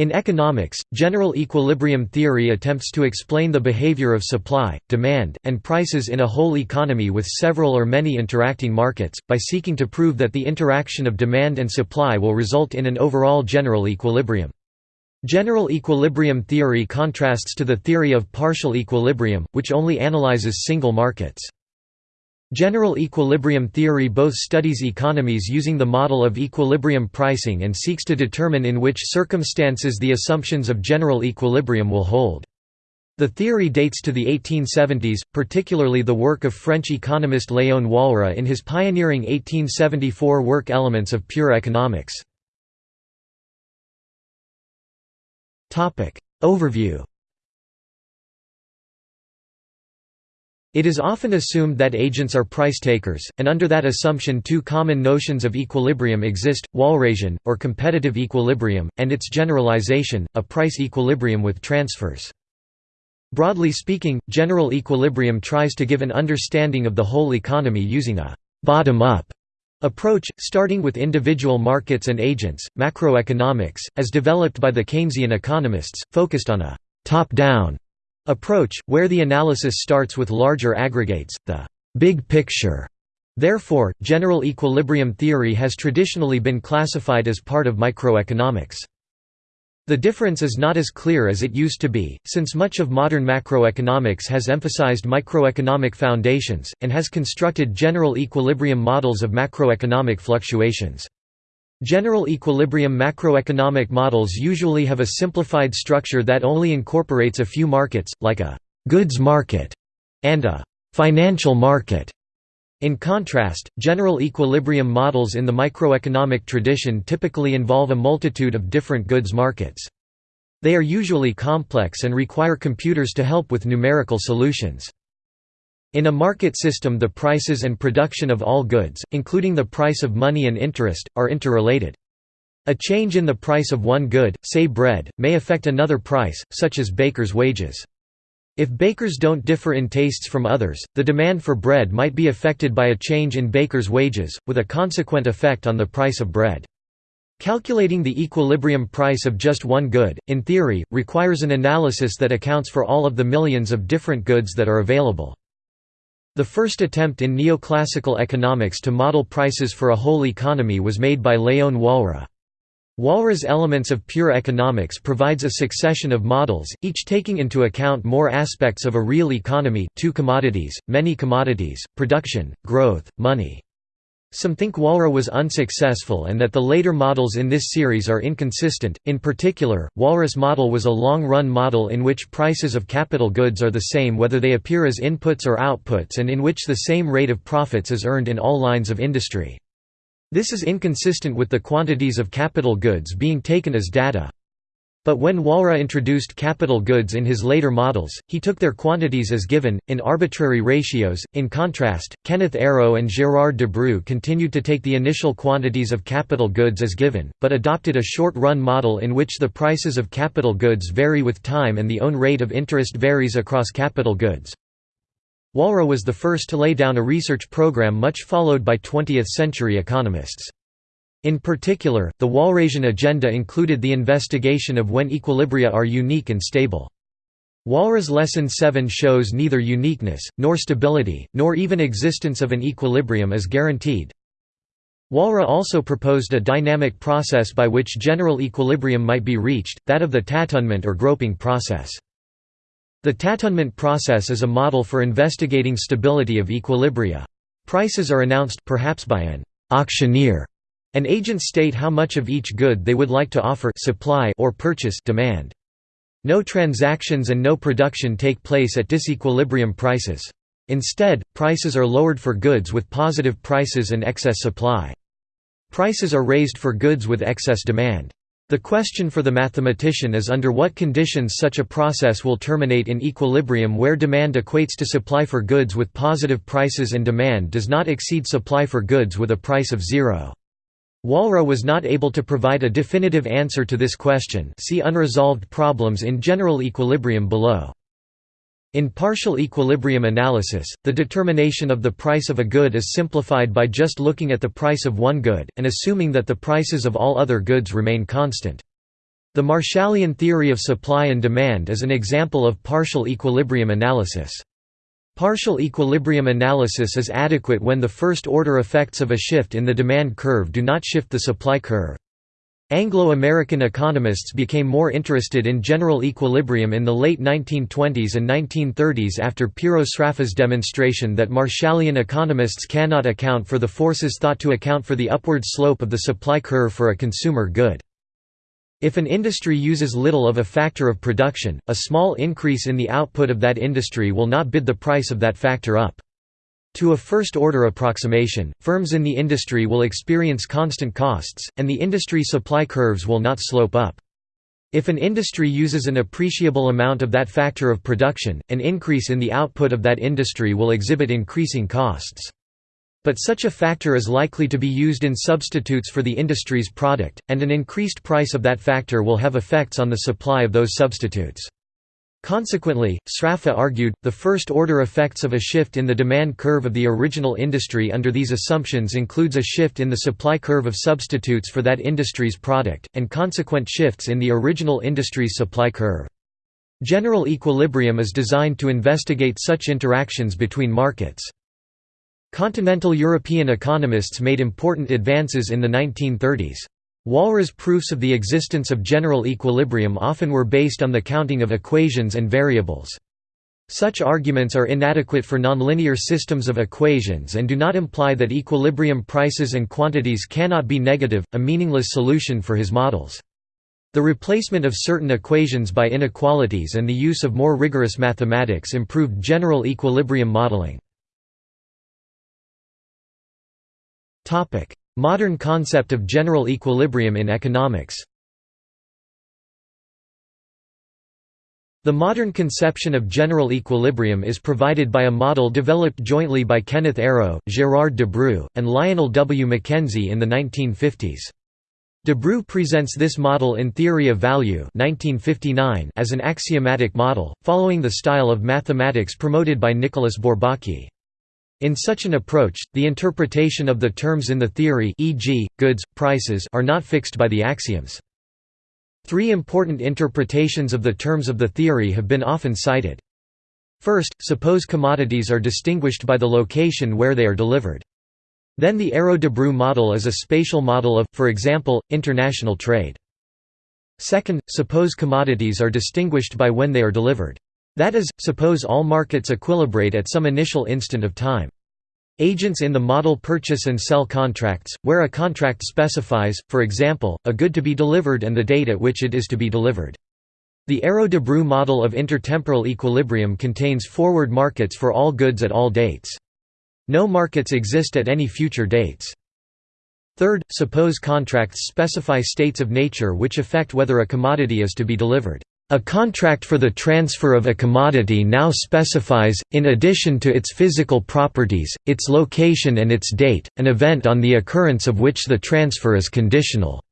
In economics, general equilibrium theory attempts to explain the behavior of supply, demand, and prices in a whole economy with several or many interacting markets, by seeking to prove that the interaction of demand and supply will result in an overall general equilibrium. General equilibrium theory contrasts to the theory of partial equilibrium, which only analyzes single markets. General equilibrium theory both studies economies using the model of equilibrium pricing and seeks to determine in which circumstances the assumptions of general equilibrium will hold. The theory dates to the 1870s, particularly the work of French economist Léon Walras in his pioneering 1874 work Elements of Pure Economics. Overview It is often assumed that agents are price takers, and under that assumption two common notions of equilibrium exist, Walrasian, or competitive equilibrium, and its generalization, a price equilibrium with transfers. Broadly speaking, general equilibrium tries to give an understanding of the whole economy using a «bottom-up» approach, starting with individual markets and agents. Macroeconomics, as developed by the Keynesian economists, focused on a «top-down» approach, where the analysis starts with larger aggregates, the big picture. Therefore, general equilibrium theory has traditionally been classified as part of microeconomics. The difference is not as clear as it used to be, since much of modern macroeconomics has emphasized microeconomic foundations, and has constructed general equilibrium models of macroeconomic fluctuations. General equilibrium macroeconomic models usually have a simplified structure that only incorporates a few markets, like a «goods market» and a «financial market». In contrast, general equilibrium models in the microeconomic tradition typically involve a multitude of different goods markets. They are usually complex and require computers to help with numerical solutions. In a market system the prices and production of all goods, including the price of money and interest, are interrelated. A change in the price of one good, say bread, may affect another price, such as baker's wages. If bakers don't differ in tastes from others, the demand for bread might be affected by a change in baker's wages, with a consequent effect on the price of bread. Calculating the equilibrium price of just one good, in theory, requires an analysis that accounts for all of the millions of different goods that are available. The first attempt in neoclassical economics to model prices for a whole economy was made by Léon Walras. Walras' Elements of Pure Economics provides a succession of models, each taking into account more aspects of a real economy two commodities, many commodities, production, growth, money. Some think Walras was unsuccessful and that the later models in this series are inconsistent. In particular, Walras' model was a long-run model in which prices of capital goods are the same whether they appear as inputs or outputs and in which the same rate of profits is earned in all lines of industry. This is inconsistent with the quantities of capital goods being taken as data. But when Walras introduced capital goods in his later models, he took their quantities as given, in arbitrary ratios. In contrast, Kenneth Arrow and Gérard Debreu continued to take the initial quantities of capital goods as given, but adopted a short-run model in which the prices of capital goods vary with time and the own rate of interest varies across capital goods. Walras was the first to lay down a research program much followed by 20th-century economists. In particular, the Walrasian agenda included the investigation of when equilibria are unique and stable. Walras Lesson 7 shows neither uniqueness, nor stability, nor even existence of an equilibrium is guaranteed. Walras also proposed a dynamic process by which general equilibrium might be reached, that of the tâtonnement or groping process. The tâtonnement process is a model for investigating stability of equilibria. Prices are announced perhaps by an auctioneer an agent state how much of each good they would like to offer supply or purchase demand. No transactions and no production take place at disequilibrium prices. Instead, prices are lowered for goods with positive prices and excess supply. Prices are raised for goods with excess demand. The question for the mathematician is under what conditions such a process will terminate in equilibrium where demand equates to supply for goods with positive prices and demand does not exceed supply for goods with a price of zero. Walras was not able to provide a definitive answer to this question see unresolved problems in general equilibrium below. In partial equilibrium analysis, the determination of the price of a good is simplified by just looking at the price of one good, and assuming that the prices of all other goods remain constant. The Marshallian theory of supply and demand is an example of partial equilibrium analysis. Partial equilibrium analysis is adequate when the first-order effects of a shift in the demand curve do not shift the supply curve. Anglo-American economists became more interested in general equilibrium in the late 1920s and 1930s after Piero Sraffa's demonstration that Marshallian economists cannot account for the forces thought to account for the upward slope of the supply curve for a consumer good. If an industry uses little of a factor of production, a small increase in the output of that industry will not bid the price of that factor up. To a first-order approximation, firms in the industry will experience constant costs, and the industry supply curves will not slope up. If an industry uses an appreciable amount of that factor of production, an increase in the output of that industry will exhibit increasing costs. But such a factor is likely to be used in substitutes for the industry's product, and an increased price of that factor will have effects on the supply of those substitutes. Consequently, Sraffa argued, the first-order effects of a shift in the demand curve of the original industry under these assumptions includes a shift in the supply curve of substitutes for that industry's product, and consequent shifts in the original industry's supply curve. General equilibrium is designed to investigate such interactions between markets. Continental European economists made important advances in the 1930s. Walras proofs of the existence of general equilibrium often were based on the counting of equations and variables. Such arguments are inadequate for nonlinear systems of equations and do not imply that equilibrium prices and quantities cannot be negative, a meaningless solution for his models. The replacement of certain equations by inequalities and the use of more rigorous mathematics improved general equilibrium modeling. Modern concept of general equilibrium in economics The modern conception of general equilibrium is provided by a model developed jointly by Kenneth Arrow, Gérard Debreu, and Lionel W. McKenzie in the 1950s. Debreu presents this model in Theory of Value 1959 as an axiomatic model, following the style of mathematics promoted by Nicolas Bourbaki. In such an approach, the interpretation of the terms in the theory e.g., goods, prices are not fixed by the axioms. Three important interpretations of the terms of the theory have been often cited. First, suppose commodities are distinguished by the location where they are delivered. Then the Arrow-Debreu model is a spatial model of, for example, international trade. Second, suppose commodities are distinguished by when they are delivered. That is, suppose all markets equilibrate at some initial instant of time. Agents in the model purchase and sell contracts, where a contract specifies, for example, a good to be delivered and the date at which it is to be delivered. The Arrow-Debreu model of intertemporal equilibrium contains forward markets for all goods at all dates. No markets exist at any future dates. Third, suppose contracts specify states of nature which affect whether a commodity is to be delivered. A contract for the transfer of a commodity now specifies, in addition to its physical properties, its location and its date, an event on the occurrence of which the transfer is conditional.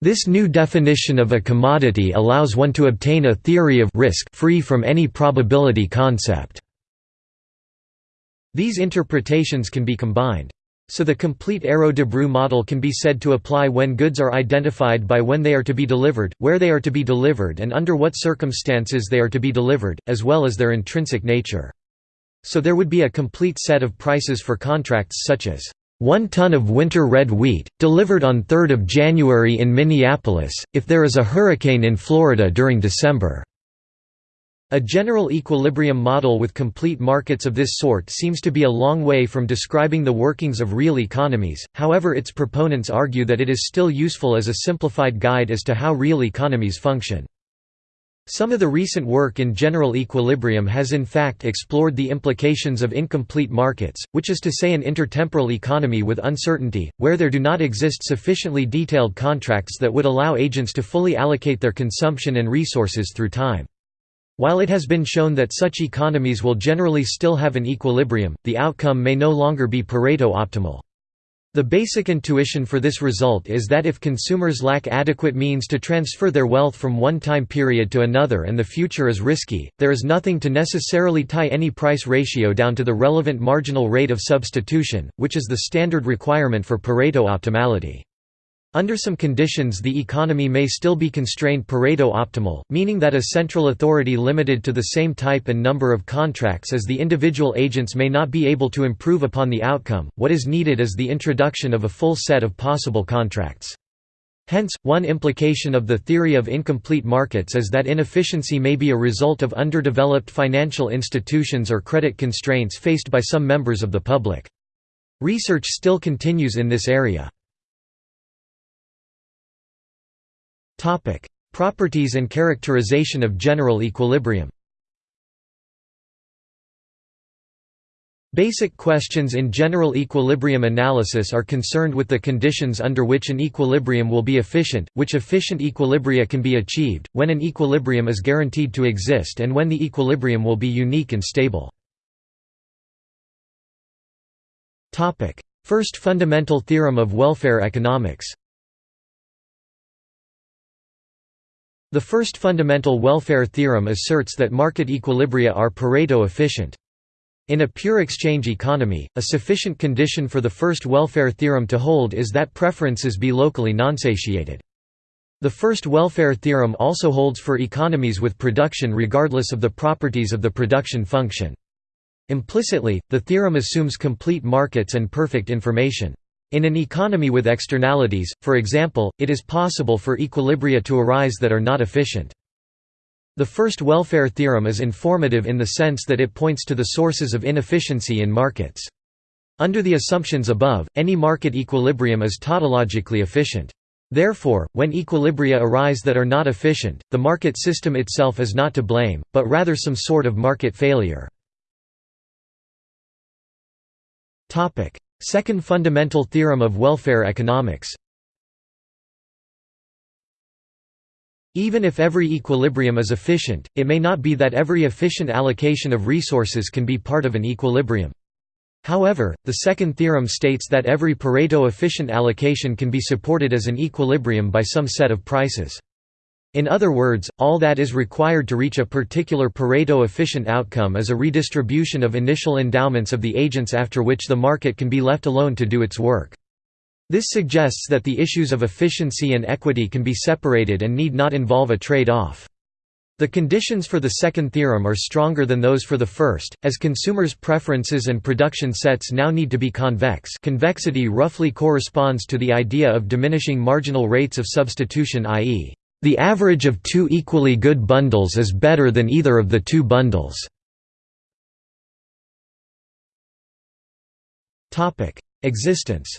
This new definition of a commodity allows one to obtain a theory of risk free from any probability concept. These interpretations can be combined. So the complete Arrow-Debreu model can be said to apply when goods are identified by when they are to be delivered, where they are to be delivered and under what circumstances they are to be delivered, as well as their intrinsic nature. So there would be a complete set of prices for contracts such as, "...one ton of winter red wheat, delivered on 3 January in Minneapolis, if there is a hurricane in Florida during December." A general equilibrium model with complete markets of this sort seems to be a long way from describing the workings of real economies, however its proponents argue that it is still useful as a simplified guide as to how real economies function. Some of the recent work in general equilibrium has in fact explored the implications of incomplete markets, which is to say an intertemporal economy with uncertainty, where there do not exist sufficiently detailed contracts that would allow agents to fully allocate their consumption and resources through time. While it has been shown that such economies will generally still have an equilibrium, the outcome may no longer be Pareto optimal. The basic intuition for this result is that if consumers lack adequate means to transfer their wealth from one time period to another and the future is risky, there is nothing to necessarily tie any price ratio down to the relevant marginal rate of substitution, which is the standard requirement for Pareto optimality. Under some conditions the economy may still be constrained Pareto optimal, meaning that a central authority limited to the same type and number of contracts as the individual agents may not be able to improve upon the outcome, what is needed is the introduction of a full set of possible contracts. Hence, one implication of the theory of incomplete markets is that inefficiency may be a result of underdeveloped financial institutions or credit constraints faced by some members of the public. Research still continues in this area. Topic: Properties and characterization of general equilibrium. Basic questions in general equilibrium analysis are concerned with the conditions under which an equilibrium will be efficient, which efficient equilibria can be achieved, when an equilibrium is guaranteed to exist and when the equilibrium will be unique and stable. First fundamental theorem of welfare economics The first fundamental welfare theorem asserts that market equilibria are Pareto efficient. In a pure exchange economy, a sufficient condition for the first welfare theorem to hold is that preferences be locally non-satiated. The first welfare theorem also holds for economies with production regardless of the properties of the production function. Implicitly, the theorem assumes complete markets and perfect information. In an economy with externalities, for example, it is possible for equilibria to arise that are not efficient. The first welfare theorem is informative in the sense that it points to the sources of inefficiency in markets. Under the assumptions above, any market equilibrium is tautologically efficient. Therefore, when equilibria arise that are not efficient, the market system itself is not to blame, but rather some sort of market failure. Second fundamental theorem of welfare economics Even if every equilibrium is efficient, it may not be that every efficient allocation of resources can be part of an equilibrium. However, the second theorem states that every Pareto efficient allocation can be supported as an equilibrium by some set of prices. In other words, all that is required to reach a particular Pareto efficient outcome is a redistribution of initial endowments of the agents after which the market can be left alone to do its work. This suggests that the issues of efficiency and equity can be separated and need not involve a trade-off. The conditions for the second theorem are stronger than those for the first, as consumers' preferences and production sets now need to be convex convexity roughly corresponds to the idea of diminishing marginal rates of substitution i.e. The average of two equally good bundles is better than either of the two bundles. Existence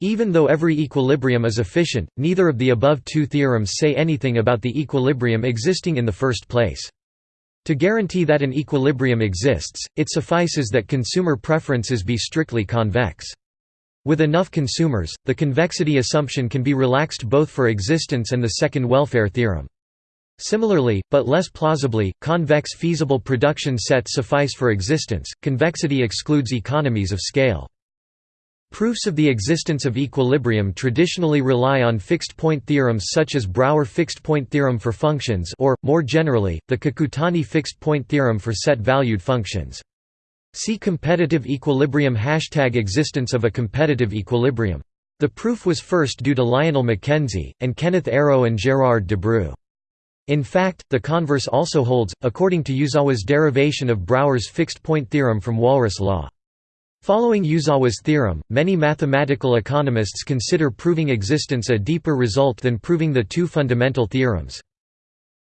Even though every equilibrium is efficient, neither of the above two theorems say anything about the equilibrium existing in the first place. To guarantee that an equilibrium exists, it suffices that consumer preferences be strictly convex. With enough consumers, the convexity assumption can be relaxed both for existence and the second welfare theorem. Similarly, but less plausibly, convex feasible production sets suffice for existence, convexity excludes economies of scale. Proofs of the existence of equilibrium traditionally rely on fixed-point theorems such as Brouwer fixed-point theorem for functions or, more generally, the Kakutani fixed-point theorem for set-valued functions. See competitive equilibrium Hashtag existence of a competitive equilibrium. The proof was first due to Lionel McKenzie, and Kenneth Arrow and Gérard Debreu. In fact, the converse also holds, according to Uzawa's derivation of Brouwer's fixed-point theorem from Walras law. Following Uzawa's theorem, many mathematical economists consider proving existence a deeper result than proving the two fundamental theorems.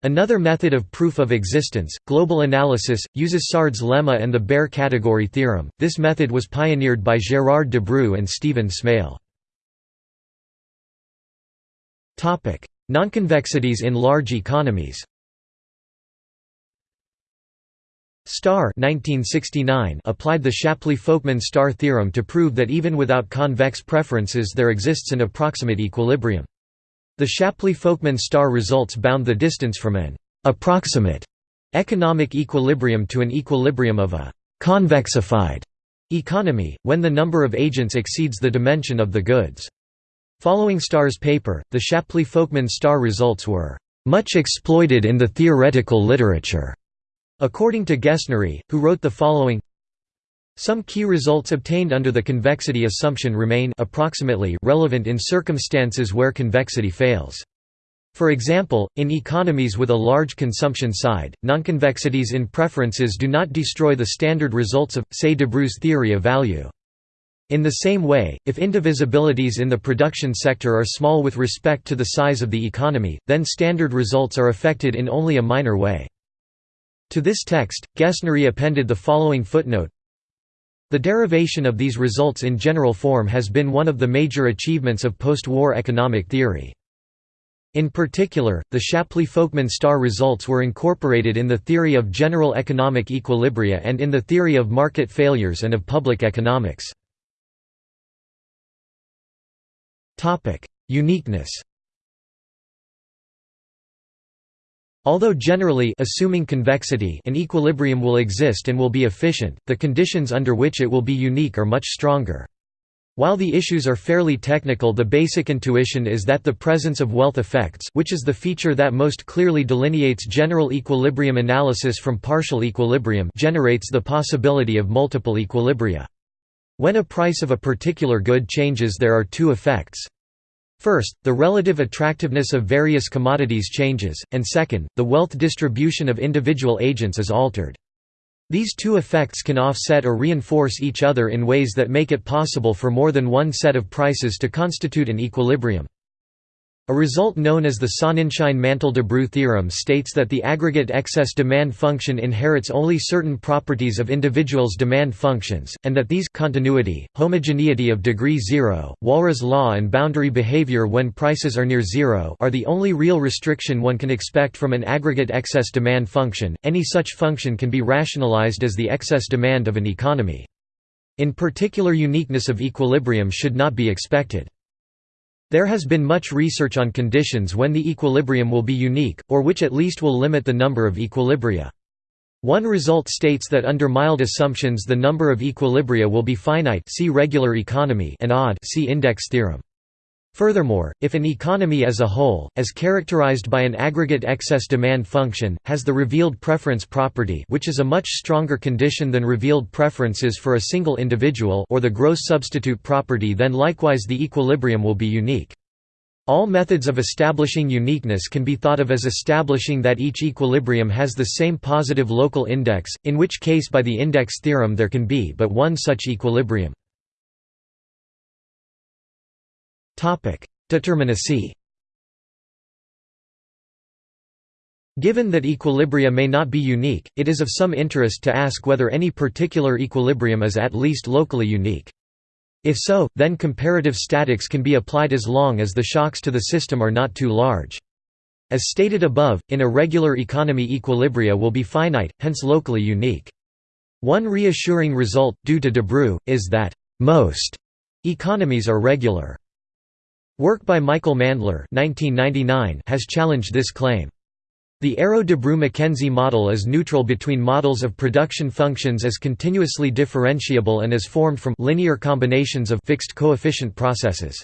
Another method of proof of existence, global analysis, uses Sard's lemma and the Baire category theorem. This method was pioneered by Gérard Debreu and Stephen Smale. Topic: Nonconvexities in large economies. Starr 1969 applied the Shapley-Folkman Starr theorem to prove that even without convex preferences there exists an approximate equilibrium. The Shapley-Folkman Starr results bound the distance from an «approximate» economic equilibrium to an equilibrium of a «convexified» economy, when the number of agents exceeds the dimension of the goods. Following Starr's paper, the Shapley-Folkman Starr results were «much exploited in the theoretical literature», according to Guesnerie, who wrote the following Some key results obtained under the convexity assumption remain approximately relevant in circumstances where convexity fails. For example, in economies with a large consumption side, nonconvexities in preferences do not destroy the standard results of, say Debreu's theory of value. In the same way, if indivisibilities in the production sector are small with respect to the size of the economy, then standard results are affected in only a minor way. To this text, Guesnerie appended the following footnote The derivation of these results in general form has been one of the major achievements of post-war economic theory. In particular, the Shapley-Folkman Starr results were incorporated in the theory of general economic equilibria and in the theory of market failures and of public economics. Uniqueness Although generally assuming convexity an equilibrium will exist and will be efficient, the conditions under which it will be unique are much stronger. While the issues are fairly technical the basic intuition is that the presence of wealth effects which is the feature that most clearly delineates general equilibrium analysis from partial equilibrium generates the possibility of multiple equilibria. When a price of a particular good changes there are two effects. First, the relative attractiveness of various commodities changes, and second, the wealth distribution of individual agents is altered. These two effects can offset or reinforce each other in ways that make it possible for more than one set of prices to constitute an equilibrium. A result known as the Sonnenschein-Mantel-Debreu theorem states that the aggregate excess demand function inherits only certain properties of individuals' demand functions, and that these continuity, homogeneity of degree zero, Walras law and boundary behavior when prices are near zero are the only real restriction one can expect from an aggregate excess demand function. Any such function can be rationalized as the excess demand of an economy. In particular uniqueness of equilibrium should not be expected. There has been much research on conditions when the equilibrium will be unique, or which at least will limit the number of equilibria. One result states that under mild assumptions the number of equilibria will be finite see regular economy and odd see index theorem. Furthermore, if an economy as a whole, as characterized by an aggregate excess demand function, has the revealed preference property which is a much stronger condition than revealed preferences for a single individual or the gross substitute property then likewise the equilibrium will be unique. All methods of establishing uniqueness can be thought of as establishing that each equilibrium has the same positive local index, in which case by the index theorem there can be but one such equilibrium. Determinacy Given that equilibria may not be unique, it is of some interest to ask whether any particular equilibrium is at least locally unique. If so, then comparative statics can be applied as long as the shocks to the system are not too large. As stated above, in a regular economy equilibria will be finite, hence locally unique. One reassuring result, due to Debreu, is that most economies are regular. Work by Michael Mandler has challenged this claim. The Arrow-Debreu-McKenzie model is neutral between models of production functions as continuously differentiable and as formed from linear combinations of fixed coefficient processes.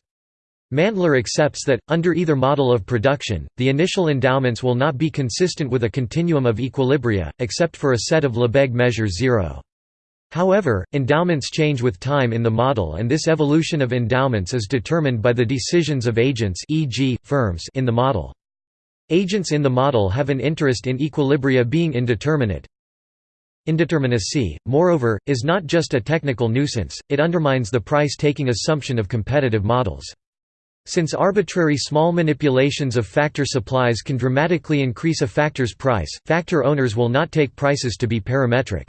Mandler accepts that, under either model of production, the initial endowments will not be consistent with a continuum of equilibria, except for a set of Lebesgue measures zero. However, endowments change with time in the model and this evolution of endowments is determined by the decisions of agents e.g., firms in the model. Agents in the model have an interest in equilibria being indeterminate. Indeterminacy, moreover, is not just a technical nuisance, it undermines the price-taking assumption of competitive models. Since arbitrary small manipulations of factor supplies can dramatically increase a factor's price, factor owners will not take prices to be parametric.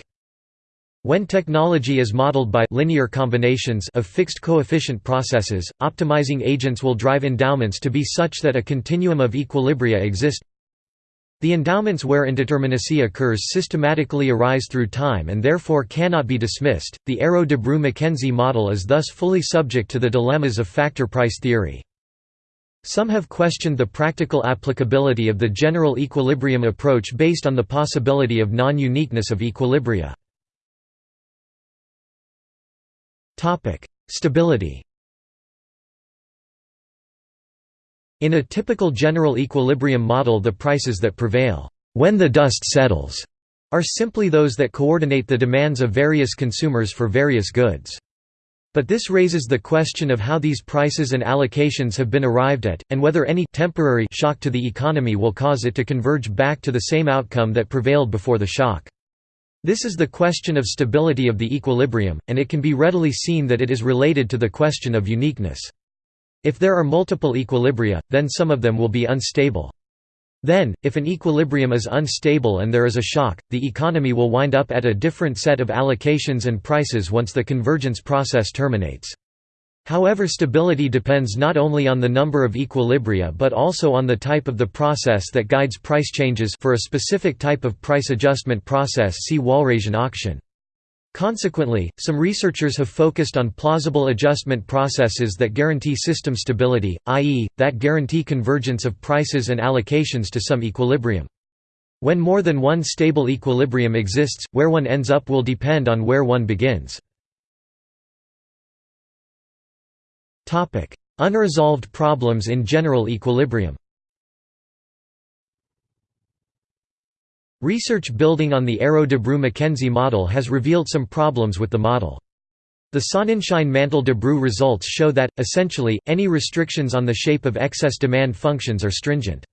When technology is modeled by linear combinations of fixed coefficient processes, optimizing agents will drive endowments to be such that a continuum of equilibria exist. The endowments where indeterminacy occurs systematically arise through time and therefore cannot be dismissed. The Arrow-Debreu-McKenzie model is thus fully subject to the dilemmas of factor price theory. Some have questioned the practical applicability of the general equilibrium approach based on the possibility of non-uniqueness of equilibria. Stability In a typical general equilibrium model the prices that prevail, when the dust settles, are simply those that coordinate the demands of various consumers for various goods. But this raises the question of how these prices and allocations have been arrived at, and whether any temporary shock to the economy will cause it to converge back to the same outcome that prevailed before the shock. This is the question of stability of the equilibrium, and it can be readily seen that it is related to the question of uniqueness. If there are multiple equilibria, then some of them will be unstable. Then, if an equilibrium is unstable and there is a shock, the economy will wind up at a different set of allocations and prices once the convergence process terminates. However stability depends not only on the number of equilibria but also on the type of the process that guides price changes for a specific type of price adjustment process see Walrasian auction. Consequently, some researchers have focused on plausible adjustment processes that guarantee system stability, i.e., that guarantee convergence of prices and allocations to some equilibrium. When more than one stable equilibrium exists, where one ends up will depend on where one begins. Unresolved problems in general equilibrium Research building on the Arrow-Debreu-McKenzie model has revealed some problems with the model. The Sonnenschein-Mantel-Debreu results show that, essentially, any restrictions on the shape of excess demand functions are stringent.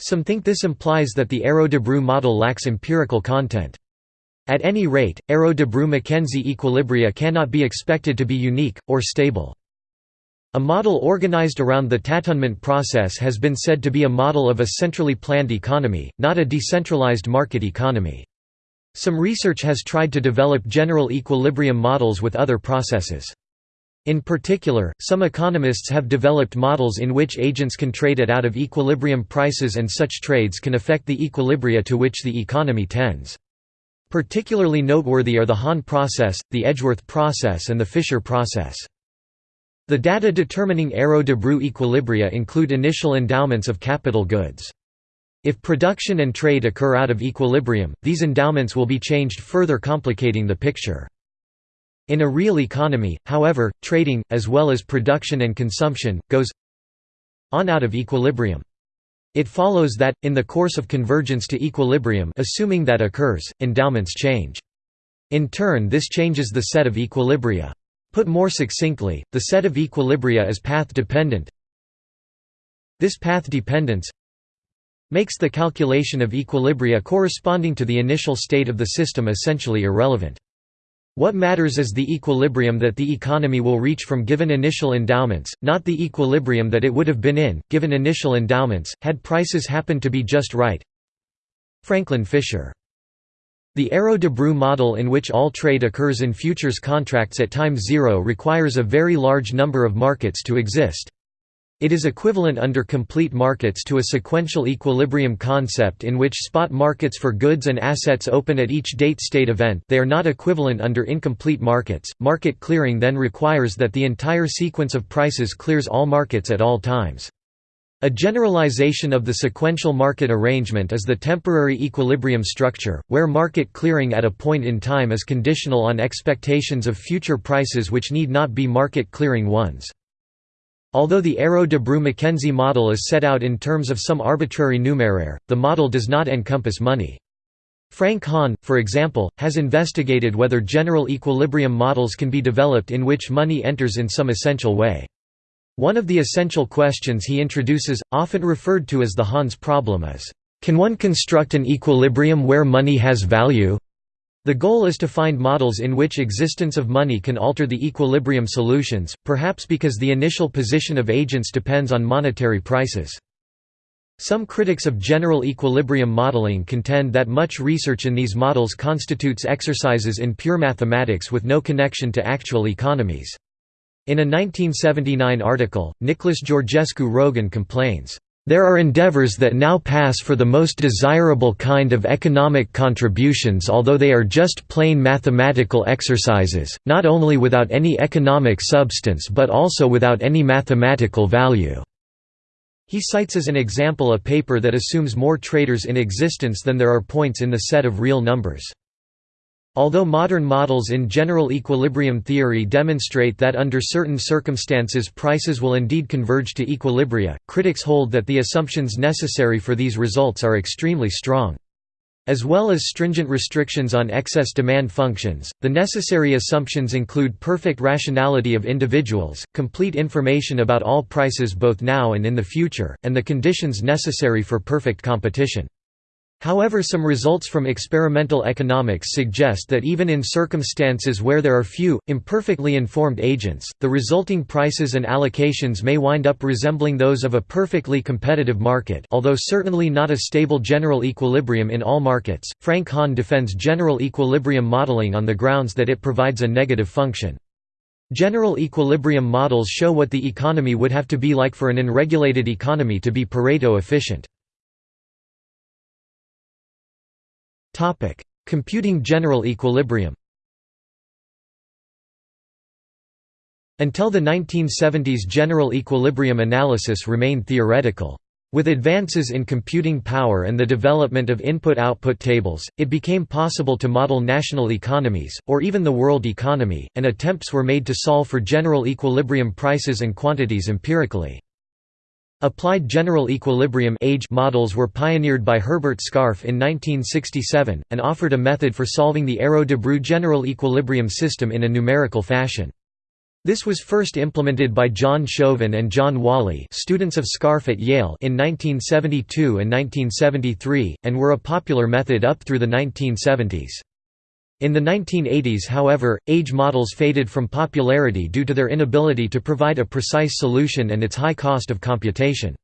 Some think this implies that the Arrow-Debreu model lacks empirical content. At any rate, Arrow-Debreu-McKenzie equilibria cannot be expected to be unique, or stable. A model organized around the tâtonnement process has been said to be a model of a centrally planned economy, not a decentralized market economy. Some research has tried to develop general equilibrium models with other processes. In particular, some economists have developed models in which agents can trade at out of equilibrium prices and such trades can affect the equilibria to which the economy tends. Particularly noteworthy are the Hahn process, the Edgeworth process and the Fisher process. The data determining Arrow-Debreu equilibria include initial endowments of capital goods. If production and trade occur out of equilibrium, these endowments will be changed further complicating the picture. In a real economy, however, trading, as well as production and consumption, goes on out of equilibrium. It follows that, in the course of convergence to equilibrium assuming that occurs, endowments change. In turn this changes the set of equilibria. Put more succinctly, the set of equilibria is path-dependent. This path dependence makes the calculation of equilibria corresponding to the initial state of the system essentially irrelevant. What matters is the equilibrium that the economy will reach from given initial endowments, not the equilibrium that it would have been in, given initial endowments, had prices happened to be just right. Franklin Fisher the Arrow-Debreu model in which all trade occurs in futures contracts at time zero requires a very large number of markets to exist. It is equivalent under complete markets to a sequential equilibrium concept in which spot markets for goods and assets open at each date-state event they are not equivalent under incomplete markets. Market clearing then requires that the entire sequence of prices clears all markets at all times. A generalization of the sequential market arrangement is the temporary equilibrium structure, where market clearing at a point in time is conditional on expectations of future prices which need not be market clearing ones. Although the Arrow-Debreu-McKenzie model is set out in terms of some arbitrary numeraire, the model does not encompass money. Frank Hahn, for example, has investigated whether general equilibrium models can be developed in which money enters in some essential way. One of the essential questions he introduces, often referred to as the Hahn problem is, "...can one construct an equilibrium where money has value?" The goal is to find models in which existence of money can alter the equilibrium solutions, perhaps because the initial position of agents depends on monetary prices. Some critics of general equilibrium modeling contend that much research in these models constitutes exercises in pure mathematics with no connection to actual economies. In a 1979 article, Nicholas Georgescu Roegen complains, "...there are endeavors that now pass for the most desirable kind of economic contributions although they are just plain mathematical exercises, not only without any economic substance but also without any mathematical value." He cites as an example a paper that assumes more traders in existence than there are points in the set of real numbers. Although modern models in general equilibrium theory demonstrate that under certain circumstances prices will indeed converge to equilibria, critics hold that the assumptions necessary for these results are extremely strong. As well as stringent restrictions on excess demand functions, the necessary assumptions include perfect rationality of individuals, complete information about all prices both now and in the future, and the conditions necessary for perfect competition. However some results from experimental economics suggest that even in circumstances where there are few, imperfectly informed agents, the resulting prices and allocations may wind up resembling those of a perfectly competitive market although certainly not a stable general equilibrium in all markets. Frank Hahn defends general equilibrium modeling on the grounds that it provides a negative function. General equilibrium models show what the economy would have to be like for an unregulated economy to be Pareto efficient. Computing general equilibrium Until the 1970s general equilibrium analysis remained theoretical. With advances in computing power and the development of input-output tables, it became possible to model national economies, or even the world economy, and attempts were made to solve for general equilibrium prices and quantities empirically. Applied general equilibrium AGE models were pioneered by Herbert Scarf in 1967, and offered a method for solving the Arrow-Debreu general equilibrium system in a numerical fashion. This was first implemented by John Shoven and John Whalley students of Scarf at Yale in 1972 and 1973, and were a popular method up through the 1970s. In the 1980s however, AGE models faded from popularity due to their inability to provide a precise solution and its high cost of computation.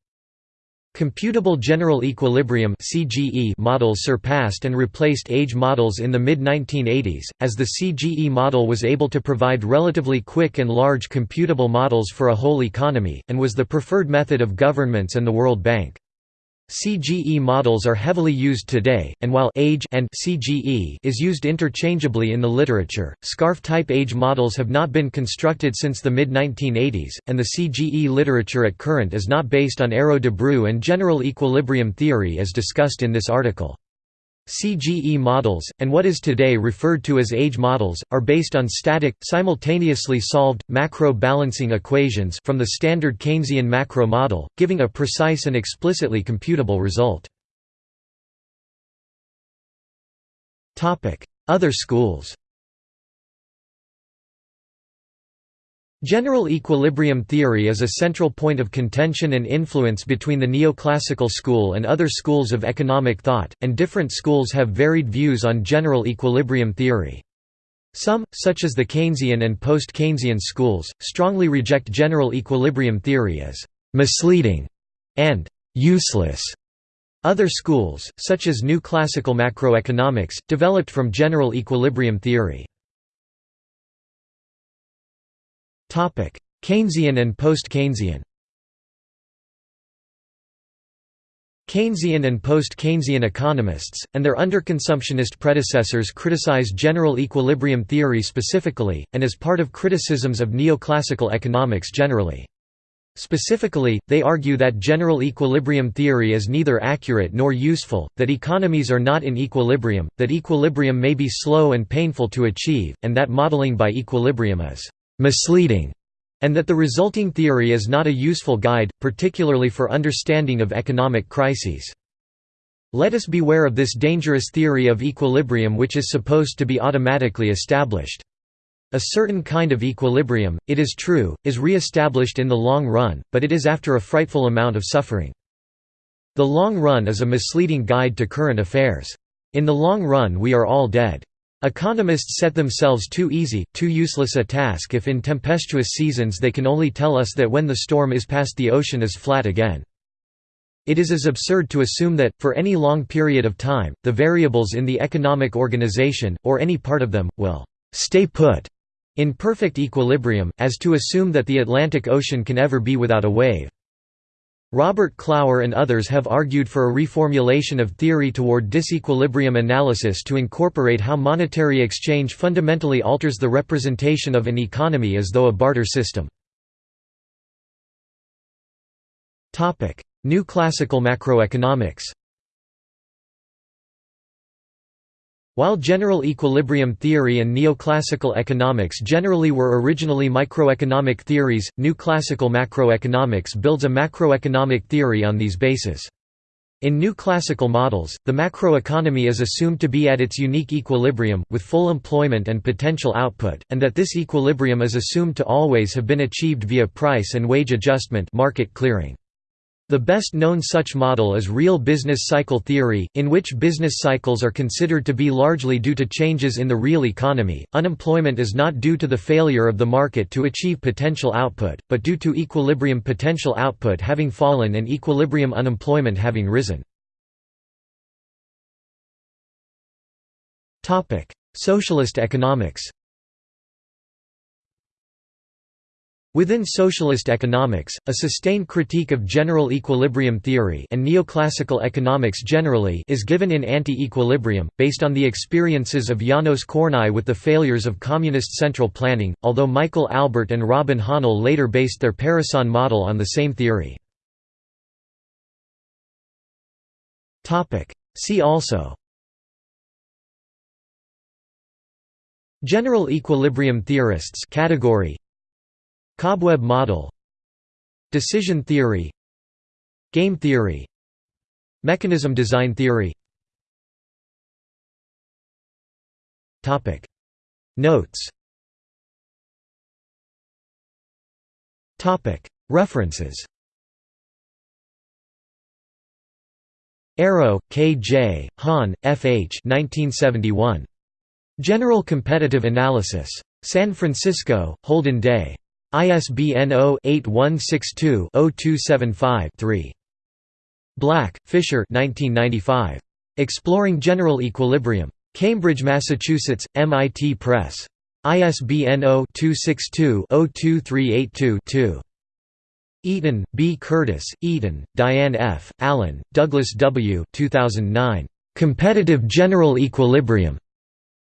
Computable general equilibrium models surpassed and replaced AGE models in the mid-1980s, as the CGE model was able to provide relatively quick and large computable models for a whole economy, and was the preferred method of governments and the World Bank. CGE models are heavily used today, and while AGE and CGE is used interchangeably in the literature, Scarf-type AGE models have not been constructed since the mid-1980s, and the CGE literature at current is not based on Arrow-Debreu and general equilibrium theory as discussed in this article. CGE models, and what is today referred to as AGE models, are based on static, simultaneously solved, macro-balancing equations from the standard Keynesian macro model, giving a precise and explicitly computable result. Other schools General equilibrium theory is a central point of contention and influence between the neoclassical school and other schools of economic thought, and different schools have varied views on general equilibrium theory. Some, such as the Keynesian and post-Keynesian schools, strongly reject general equilibrium theory as «misleading» and «useless». Other schools, such as New Classical Macroeconomics, developed from general equilibrium theory. Keynesian and post-Keynesian Keynesian and post-Keynesian economists, and their underconsumptionist predecessors criticize general equilibrium theory specifically, and as part of criticisms of neoclassical economics generally. Specifically, they argue that general equilibrium theory is neither accurate nor useful, that economies are not in equilibrium, that equilibrium may be slow and painful to achieve, and that modeling by equilibrium is misleading, and that the resulting theory is not a useful guide, particularly for understanding of economic crises. Let us beware of this dangerous theory of equilibrium which is supposed to be automatically established. A certain kind of equilibrium, it is true, is re-established in the long run, but it is after a frightful amount of suffering. The long run is a misleading guide to current affairs. In the long run we are all dead. Economists set themselves too easy, too useless a task if in tempestuous seasons they can only tell us that when the storm is past the ocean is flat again. It is as absurd to assume that, for any long period of time, the variables in the economic organization, or any part of them, will «stay put» in perfect equilibrium, as to assume that the Atlantic Ocean can ever be without a wave. Robert Clower and others have argued for a reformulation of theory toward disequilibrium analysis to incorporate how monetary exchange fundamentally alters the representation of an economy as though a barter system. New classical macroeconomics While general equilibrium theory and neoclassical economics generally were originally microeconomic theories, new classical macroeconomics builds a macroeconomic theory on these bases. In new classical models, the macroeconomy is assumed to be at its unique equilibrium, with full employment and potential output, and that this equilibrium is assumed to always have been achieved via price and wage adjustment market clearing. The best known such model is real business cycle theory, in which business cycles are considered to be largely due to changes in the real economy. Unemployment is not due to the failure of the market to achieve potential output, but due to equilibrium potential output having fallen and equilibrium unemployment having risen. Socialist economics Within socialist economics, a sustained critique of general equilibrium theory and neoclassical economics generally is given in Anti-Equilibrium, based on the experiences of Janos Kornai with the failures of communist central planning, although Michael Albert and Robin Hahnel later based their Parecon model on the same theory. See also General equilibrium theorists category Cobweb model Decision theory Game theory Mechanism design theory Notes References Arrow, K. J., Hahn, F. H. 1971. General Competitive Analysis. San Francisco, Holden Day. ISBN 0-8162-0275-3. Black, Fischer Exploring General Equilibrium. Cambridge, Massachusetts, MIT Press. ISBN 0-262-02382-2. Eaton, B. Curtis, Eaton, Diane F., Allen, Douglas W. 2009. Competitive General Equilibrium.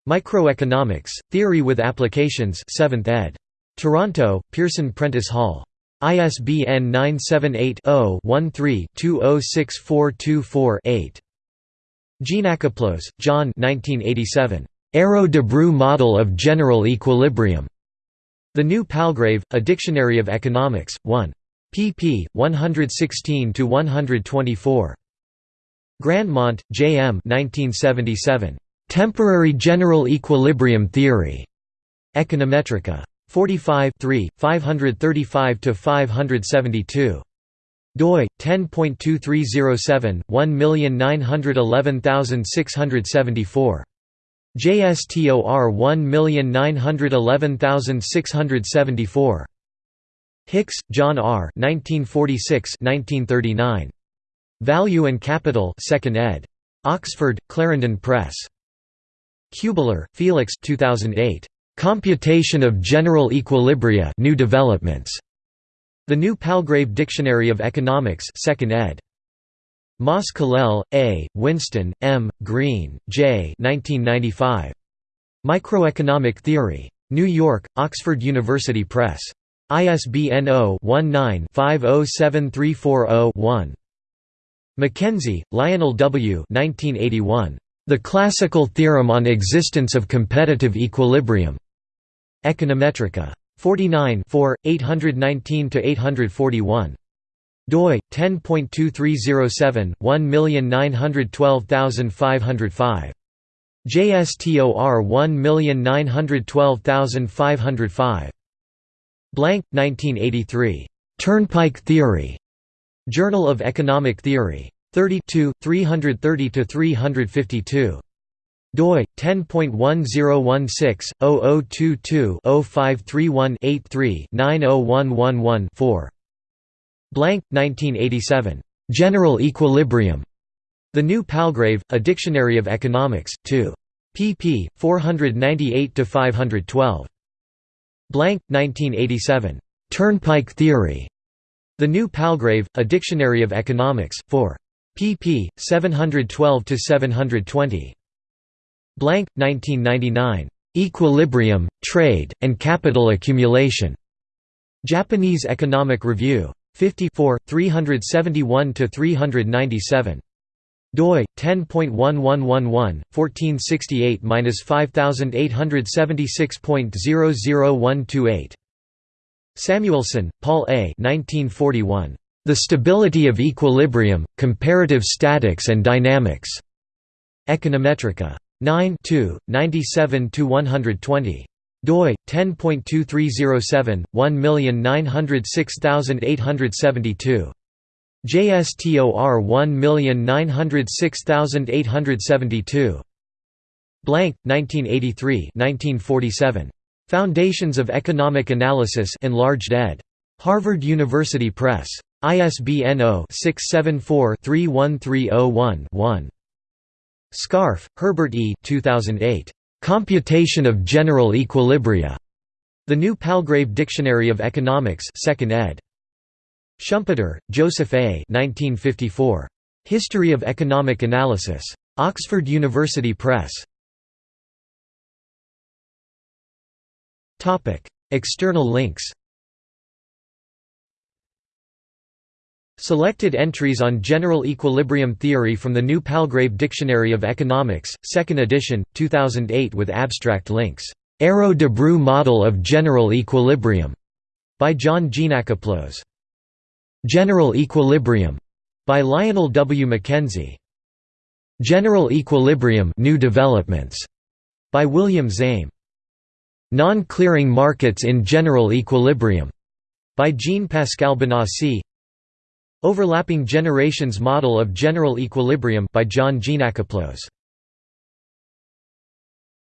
Microeconomics, Theory with Applications 7th ed. Toronto, Pearson Prentice Hall. ISBN 978-0-13-206424-8. Geanakoplos, John 1987. Arrow Debreu Model of General Equilibrium. The New Palgrave, A Dictionary of Economics, 1. pp. 116–124. Grandmont, J. M. 1977. Temporary General Equilibrium Theory. Econometrica. 45 535–572 doi 10.2307 1911674 JSTOR 1911674 Hicks, John R. 1946 1939. Value and Capital 2nd ed. Oxford, Clarendon Press. Kuebler, Felix 2008. Computation of General Equilibria New Developments. The New Palgrave Dictionary of Economics 2nd ed. Mas-Colell, A., Whinston, M., Green, J. 1995. Microeconomic Theory. New York, Oxford University Press. ISBN 0-19-507340-1. McKenzie, Lionel W. 1981. The Classical Theorem on Existence of Competitive Equilibrium. Econometrica. 49 819–841. doi 10.2307 1912505. JSTOR 1912505. Blank 1983. Turnpike Theory. Journal of Economic Theory. 32 330 352 doi 10.1016-0022-0531-83-90111-4. Blank 1987. General Equilibrium. The New Palgrave, A Dictionary of Economics, 2. pp. 498 to 512. Blank 1987. Turnpike Theory. The New Palgrave, A Dictionary of Economics, 4. pp. 712 to 720. Blank, 1999. Equilibrium, Trade, and Capital Accumulation. Japanese Economic Review. 54, 371–397. doi 10.1111 1468-5876.00128 Samuelson, Paul A. 1941. The Stability of Equilibrium, Comparative Statics and Dynamics. Econometrica. 9 97–120 doi 10.2307 1906872 JSTOR 1906872 Blank 1983 1947 Foundations of Economic Analysis enlarged ed. Harvard University Press. ISBN 0-674-31301-1 Scarf, Herbert E. 2008. Computation of General Equilibria. The New Palgrave Dictionary of Economics 2nd ed. Schumpeter, Joseph A. 1954. History of Economic Analysis. Oxford University Press. External links Selected entries on general equilibrium theory from the New Palgrave Dictionary of Economics, 2nd edition, 2008 with abstract links. Arrow Debreu Model of General Equilibrium by John Geanakoplos. General Equilibrium by Lionel W. McKenzie. General Equilibrium New Developments by William Zame. Non-clearing markets in general equilibrium by Jean-Pascal Bénassy Overlapping Generations Model of General Equilibrium by John Geanakoplos